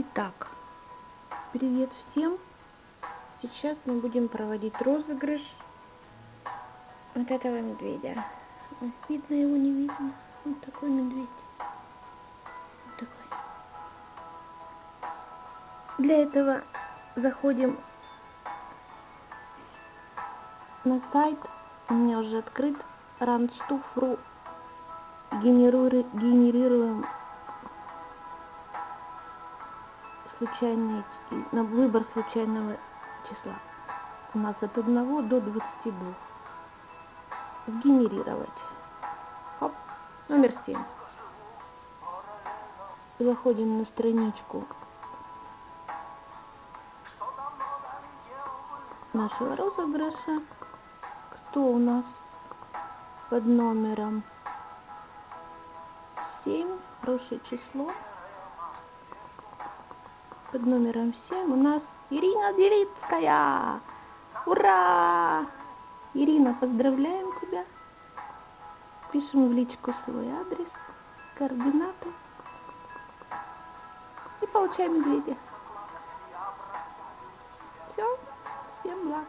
Итак, привет всем! Сейчас мы будем проводить розыгрыш вот этого медведя. Видно его, не видно? Вот такой медведь. Вот такой. Для этого заходим на сайт, у меня уже открыт, randstuff.ru генерируем случайный, на выбор случайного числа. У нас от 1 до 22. Сгенерировать. Хоп. Номер 7. Заходим на страничку нашего розыгрыша. Кто у нас под номером 7? Хорошее число под номером 7 у нас Ирина Девицкая. Ура! Ирина, поздравляем тебя. Пишем в личку свой адрес, координаты. И получаем медведя. Все, всем благ.